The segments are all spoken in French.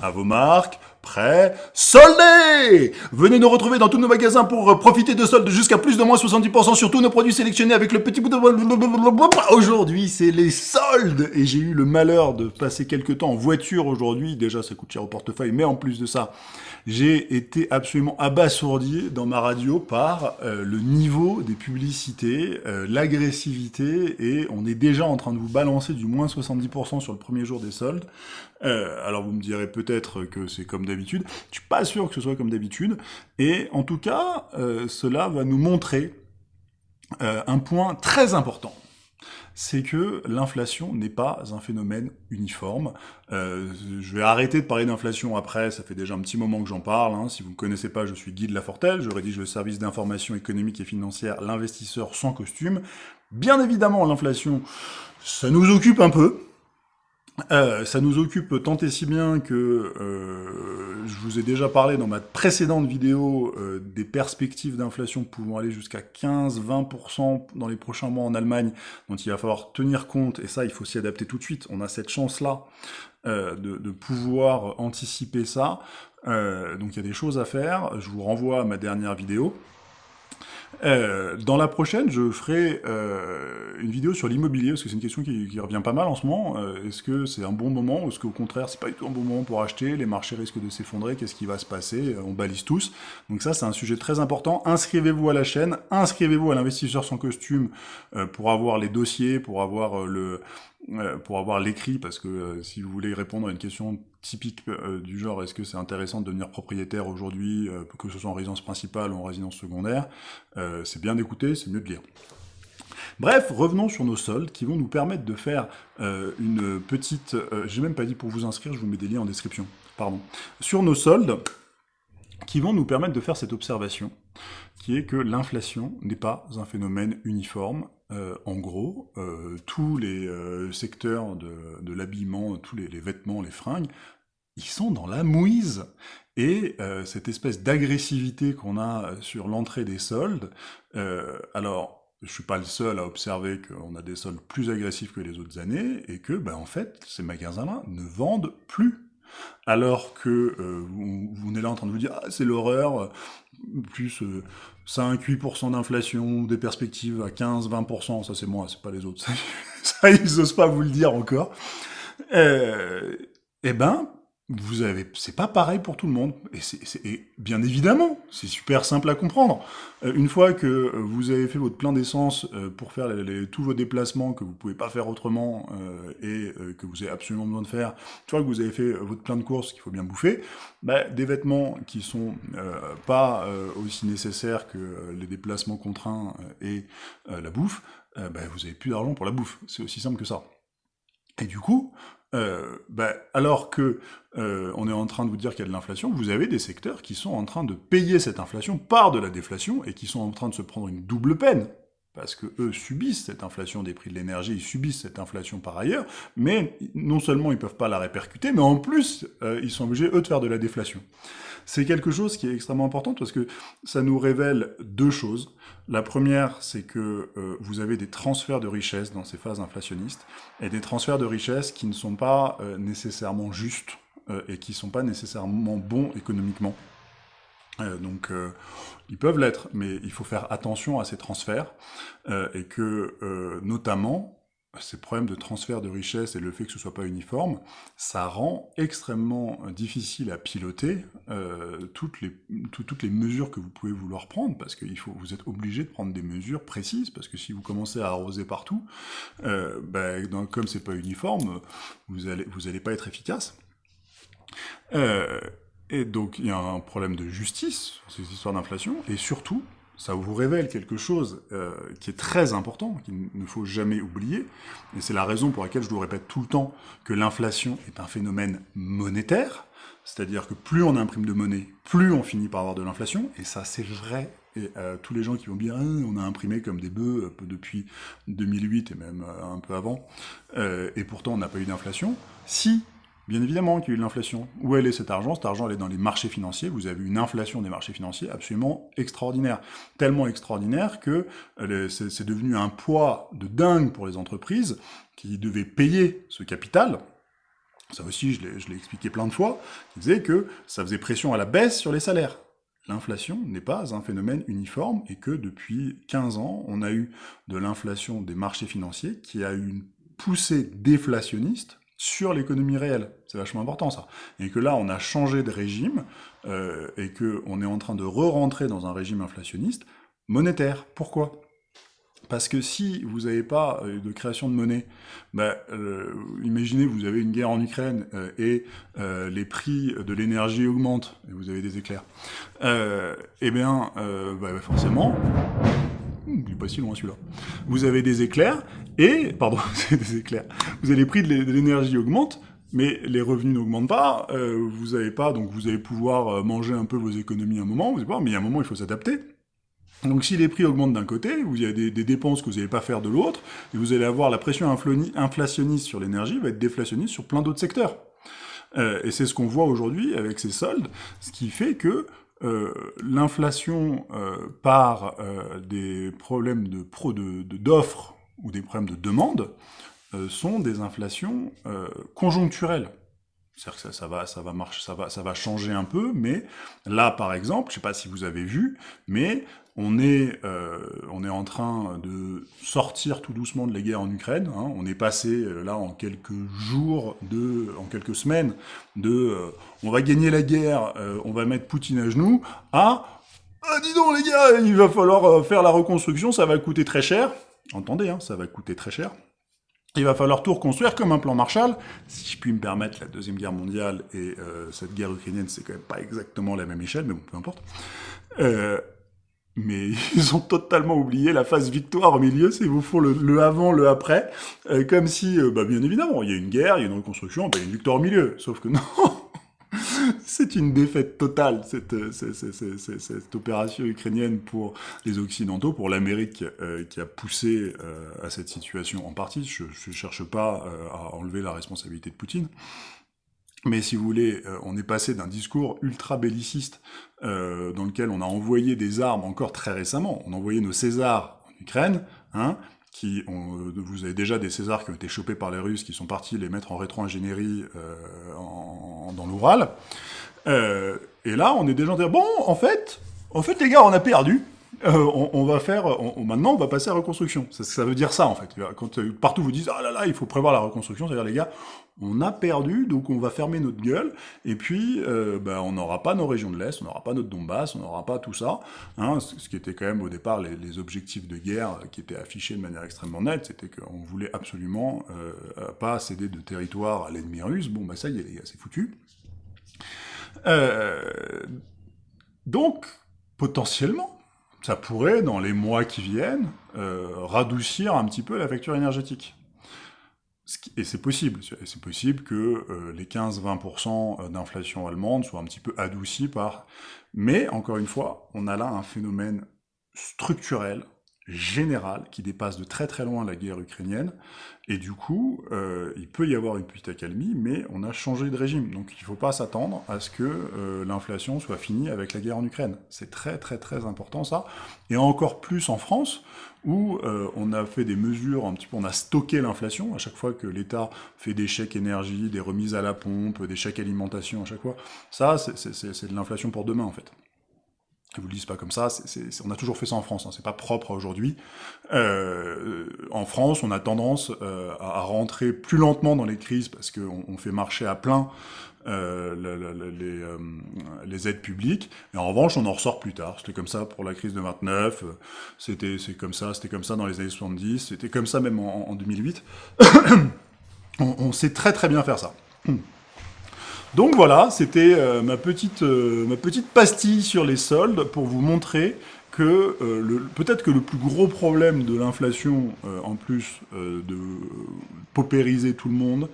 À vos marques, prêts, soldés Venez nous retrouver dans tous nos magasins pour euh, profiter de soldes jusqu'à plus de moins 70% sur tous nos produits sélectionnés avec le petit bout de... Aujourd'hui, c'est les soldes Et j'ai eu le malheur de passer quelques temps en voiture aujourd'hui. Déjà, ça coûte cher au portefeuille, mais en plus de ça, j'ai été absolument abasourdi dans ma radio par euh, le niveau des publicités, euh, l'agressivité, et on est déjà en train de vous balancer du moins 70% sur le premier jour des soldes. Alors vous me direz peut-être que c'est comme d'habitude, je suis pas sûr que ce soit comme d'habitude, et en tout cas, cela va nous montrer un point très important c'est que l'inflation n'est pas un phénomène uniforme. Euh, je vais arrêter de parler d'inflation après, ça fait déjà un petit moment que j'en parle. Hein. Si vous ne me connaissez pas, je suis Guy de Lafortelle, je rédige le service d'information économique et financière L'investisseur sans costume. Bien évidemment, l'inflation, ça nous occupe un peu, euh, ça nous occupe tant et si bien que euh, je vous ai déjà parlé dans ma précédente vidéo euh, des perspectives d'inflation pouvant aller jusqu'à 15-20% dans les prochains mois en Allemagne, dont il va falloir tenir compte, et ça il faut s'y adapter tout de suite, on a cette chance-là de, de, pouvoir anticiper ça, donc il y a des choses à faire, je vous renvoie à ma dernière vidéo, euh, dans la prochaine, je ferai euh, une vidéo sur l'immobilier, parce que c'est une question qui, revient pas mal en ce moment. Euh, est-ce que c'est un bon moment, ou est-ce qu'au contraire, c'est pas du tout un bon moment pour acheter Les marchés risquent de s'effondrer, qu'est-ce qui va se passer On balise tous. Donc ça, c'est un sujet très important. Inscrivez-vous à la chaîne, inscrivez-vous à l'investisseur sans costume pour avoir les dossiers, pour avoir le pour avoir l'écrit, parce que si vous voulez répondre à une question typique euh, du genre est-ce que c'est intéressant de devenir propriétaire aujourd'hui, euh, que ce soit en résidence principale ou en résidence secondaire, euh, c'est bien d'écouter, c'est mieux de lire. Bref, revenons sur nos soldes qui vont nous permettre de faire une petite... J'ai même pas dit pour vous inscrire, je vous mets des liens en description, pardon. Sur nos soldes, qui vont nous permettre de faire cette observation, qui est que l'inflation n'est pas un phénomène uniforme, euh, en gros, euh, tous les euh, secteurs de, l'habillement, tous les, vêtements, les fringues, ils sont dans la mouise. Et cette espèce d'agressivité qu'on a sur l'entrée des soldes, alors, je suis pas le seul à observer qu'on a des soldes plus agressifs que les autres années, et que, ben, en fait, ces magasins-là ne vendent plus. Alors que vous, vous, venez là en train de vous dire « Ah, c'est l'horreur, plus 5-8% d'inflation, des perspectives à 15-20%, ça c'est moi, c'est pas les autres, ça, ils osent pas vous le dire encore. Euh, eh ben, vous avez, c'est pas pareil pour tout le monde. Et, c'est, bien évidemment, c'est super simple à comprendre. Euh, une fois que vous avez fait votre plein d'essence euh, pour faire tous vos déplacements que vous pouvez pas faire autrement euh, et que vous avez absolument besoin de faire, une fois que vous avez fait votre plein de courses qu'il faut bien bouffer, bah, des vêtements qui sont pas aussi nécessaires que les déplacements contraints et la bouffe, bah, vous avez plus d'argent pour la bouffe. C'est aussi simple que ça. Et du coup, euh, ben, alors que euh, on est en train de vous dire qu'il y a de l'inflation, vous avez des secteurs qui sont en train de payer cette inflation par de la déflation et qui sont en train de se prendre une double peine parce que eux subissent cette inflation des prix de l'énergie, ils subissent cette inflation par ailleurs, mais non seulement ils peuvent pas la répercuter, mais en plus, euh, ils sont obligés, eux, de faire de la déflation. C'est quelque chose qui est extrêmement important parce que ça nous révèle deux choses. La première, c'est que euh, vous avez des transferts de richesse dans ces phases inflationnistes, et des transferts de richesse qui ne sont pas euh, nécessairement justes, et qui ne sont pas nécessairement bons économiquement. Euh, donc, euh, ils peuvent l'être, mais il faut faire attention à ces transferts, euh, et que, notamment, ces problèmes de transfert de richesse et le fait que ce soit pas uniforme, ça rend extrêmement difficile à piloter toutes, les, toutes les mesures que vous pouvez vouloir prendre, parce que faut, vous êtes obligé de prendre des mesures précises, parce que si vous commencez à arroser partout, ben, dans, comme c'est pas uniforme, vous allez, vous allez pas être efficace. Et donc, il y a un problème de justice, ces histoires d'inflation, et surtout, ça vous révèle quelque chose euh, qui est très important, qu'il ne faut jamais oublier, et c'est la raison pour laquelle je vous répète tout le temps que l'inflation est un phénomène monétaire, c'est-à-dire que plus on imprime de monnaie, plus on finit par avoir de l'inflation, et ça c'est vrai, et euh, tous les gens qui vont dire ah, on a imprimé comme des bœufs euh, depuis 2008 et même un peu avant, et pourtant on n'a pas eu d'inflation, si Bien évidemment qu'il y a eu de l'inflation. Où elle est cet argent? Cet argent, elle est dans les marchés financiers. Vous avez une inflation des marchés financiers absolument extraordinaire. Tellement extraordinaire que euh, c'est devenu un poids de dingue pour les entreprises qui devaient payer ce capital, ça aussi je l'ai expliqué plein de fois, qui que ça faisait pression à la baisse sur les salaires. L'inflation n'est pas un phénomène uniforme et que depuis 15 ans, on a eu de l'inflation des marchés financiers qui a eu une poussée déflationniste sur l'économie réelle. C'est vachement important ça. Et que là, on a changé de régime euh, et qu'on est en train de re-rentrer dans un régime inflationniste monétaire. Pourquoi? Parce que si vous n'avez pas euh, de création de monnaie, bah, euh, imaginez vous avez une guerre en Ukraine et les prix de l'énergie augmentent, et vous avez des éclairs, eh bien, bah, forcément, il n'est pas si loin celui-là, vous avez des éclairs, et, pardon, c'est des éclairs, vous avez les prix de l'énergie augmentent, mais les revenus n'augmentent pas, vous n'avez pas, donc vous allez pouvoir manger un peu vos économies un moment, vous mais il y a un moment il faut s'adapter, donc si les prix augmentent d'un côté, vous avez des, dépenses que vous n'allez pas faire de l'autre, et vous allez avoir la pression inflationniste sur l'énergie va être déflationniste sur plein d'autres secteurs. Euh, et c'est ce qu'on voit aujourd'hui avec ces soldes, ce qui fait que euh, l'inflation euh, par des problèmes de d'offres ou des problèmes de demande sont des inflations conjoncturelles. C'est-à-dire que ça, va, ça va marcher, ça va, ça va changer un peu, mais là, par exemple, je ne sais pas si vous avez vu, mais on est, euh, on est en train de sortir tout doucement de la guerre en Ukraine. Hein. On est passé euh, là en quelques jours, de, en quelques semaines, de euh, on va gagner la guerre, on va mettre Poutine à genoux, à ah, dis donc les gars, il va falloir faire la reconstruction, ça va coûter très cher. Entendez, hein, ça va coûter très cher. Il va falloir tout reconstruire comme un plan Marshall. Si je puis me permettre, la Deuxième Guerre mondiale et cette guerre ukrainienne, c'est quand même pas exactement la même échelle, mais bon, peu importe. Euh, mais ils ont totalement oublié la phase victoire au milieu, c'est vous faut le, avant, le après, euh, comme si, euh, bah, bien évidemment, il y a une guerre, il y a une reconstruction, bah, il y a une victoire au milieu, sauf que non C'est une défaite totale, cette, euh, cette, opération ukrainienne pour les Occidentaux, pour l'Amérique qui a poussé à cette situation en partie. Je ne cherche pas à enlever la responsabilité de Poutine, mais si vous voulez, euh, on est passé d'un discours ultra belliciste euh, dans lequel on a envoyé des armes encore très récemment. On a envoyé nos Césars en Ukraine, hein, qui ont, euh, vous avez déjà des Césars qui ont été chopés par les Russes, qui sont partis les mettre en rétro-ingénierie dans l'Oural. et là, on est déjà en dire, bon, en fait, en fait, les gars, on a perdu. On, va faire, maintenant on va passer à la reconstruction. Ça, veut dire ça en fait. Quand partout vous disent ah là là, il faut prévoir la reconstruction, c'est-à-dire les gars, on a perdu, donc on va fermer notre gueule, et puis euh, ben, on n'aura pas nos régions de l'Est, on n'aura pas notre Donbass, on n'aura pas tout ça, hein, ce qui était quand même au départ les, objectifs de guerre qui étaient affichés de manière extrêmement nette, c'était qu'on voulait absolument euh, pas céder de territoire à l'ennemi russe, bon ben ça y est les gars, c'est foutu. Euh, donc, potentiellement, ça pourrait, dans les mois qui viennent, radoucir un petit peu la facture énergétique. Et c'est possible, c'est possible que euh, les 15-20% euh, d'inflation allemande soient un petit peu adoucis par... Mais, encore une fois, on a là un phénomène structurel générale qui dépasse de très très loin la guerre ukrainienne, et du coup, euh, il peut y avoir une petite accalmie, mais on a changé de régime, donc il ne faut pas s'attendre à ce que euh, l'inflation soit finie avec la guerre en Ukraine. C'est très très très important ça, et encore plus en France, où euh, on a fait des mesures, un petit peu, on a stocké l'inflation, à chaque fois que l'État fait des chèques énergie, des remises à la pompe, des chèques alimentation à chaque fois, ça c'est de l'inflation pour demain en fait je vous le dis pas comme ça, on a toujours fait ça en France, hein, c'est pas propre à aujourd'hui. Euh, en France, on a tendance euh, à, rentrer plus lentement dans les crises parce qu'on on fait marcher à plein euh, les, euh, les, aides publiques, et en revanche, on en ressort plus tard. C'était comme ça pour la crise de 29, euh, c'était c'est comme ça, c'était comme ça dans les années 70, c'était comme ça même en, en 2008. on, on sait très très bien faire ça. Donc voilà, c'était euh, ma, petite, euh, ma petite pastille sur les soldes pour vous montrer que euh, peut-être que le plus gros problème de l'inflation, en plus de paupériser tout le monde,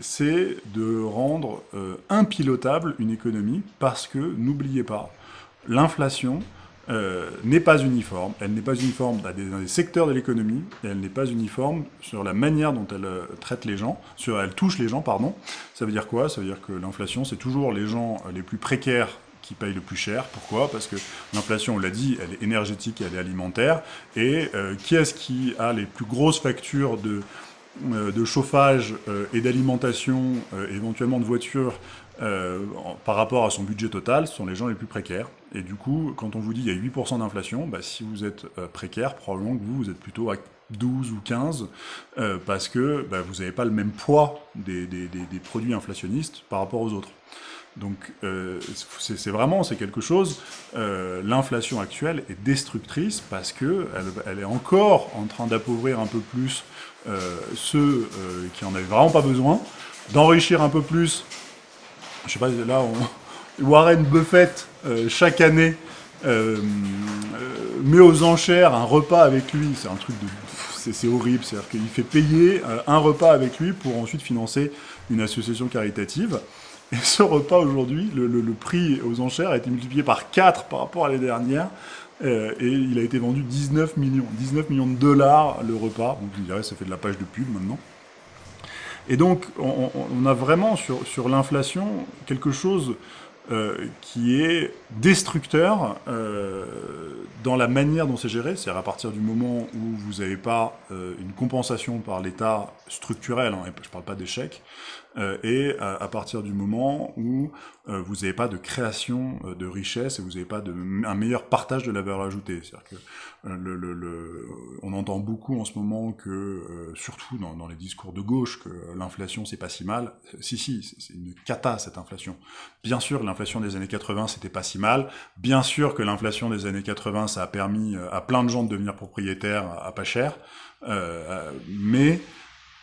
c'est de rendre impilotable une économie, parce que, n'oubliez pas, l'inflation, euh, n'est pas uniforme. Elle n'est pas uniforme dans des, secteurs de l'économie, elle n'est pas uniforme sur la manière dont elle euh, traite les gens, sur elle touche les gens, pardon. Ça veut dire quoi? Ça veut dire que l'inflation, c'est toujours les gens euh, les plus précaires qui payent le plus cher. Pourquoi? Parce que l'inflation, on l'a dit, elle est énergétique, elle est alimentaire. Et qui est-ce qui a les plus grosses factures de de chauffage et d'alimentation, éventuellement de voiture, par rapport à son budget total, ce sont les gens les plus précaires. Et du coup, quand on vous dit qu'il y a 8% d'inflation, bah, si vous êtes précaire, probablement que vous, vous êtes plutôt à 12 ou 15, parce que bah, vous n'avez pas le même poids des, produits inflationnistes par rapport aux autres. Donc euh, c'est vraiment, c'est quelque chose, euh, l'inflation actuelle est destructrice parce que elle, est encore en train d'appauvrir un peu plus euh, ceux qui en avaient vraiment pas besoin, d'enrichir un peu plus, je sais pas, là, Warren Buffett, chaque année, met aux enchères un repas avec lui, c'est un truc de... C'est horrible, c'est-à-dire qu'il fait payer un repas avec lui pour ensuite financer une association caritative. Et ce repas aujourd'hui, le, prix aux enchères a été multiplié par 4 par rapport à l'année dernière. Euh, et il a été vendu 19 millions. 19 millions de dollars le repas. Donc je dirais ça fait de la page de pub maintenant. Et donc on, a vraiment sur, l'inflation quelque chose euh, qui est destructeur euh, dans la manière dont c'est géré, c'est-à-dire à partir du moment où vous n'avez pas une compensation par l'État structurel, hein, je ne parle pas d'échec, euh, et à, partir du moment où euh, vous n'avez pas de création euh, de richesse et vous n'avez pas de, un meilleur partage de la valeur ajoutée. C'est-à-dire que le, le, le, on entend beaucoup en ce moment que, surtout dans, dans, les discours de gauche, que l'inflation c'est pas si mal. Si si, c'est une cata cette inflation. Bien sûr, l'inflation des années 80 c'était pas si mal. Bien sûr que l'inflation des années 80 ça a permis à plein de gens de devenir propriétaires à, pas cher, euh, mais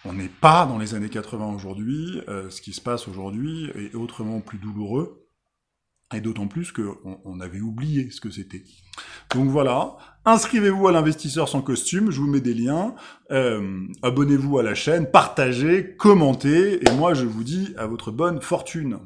on n'est pas dans les années 80 aujourd'hui, euh, ce qui se passe aujourd'hui est autrement plus douloureux, et d'autant plus qu'on on avait oublié ce que c'était. Donc voilà, inscrivez-vous à l'investisseur sans costume, je vous mets des liens, euh, abonnez-vous à la chaîne, partagez, commentez, et moi je vous dis à votre bonne fortune.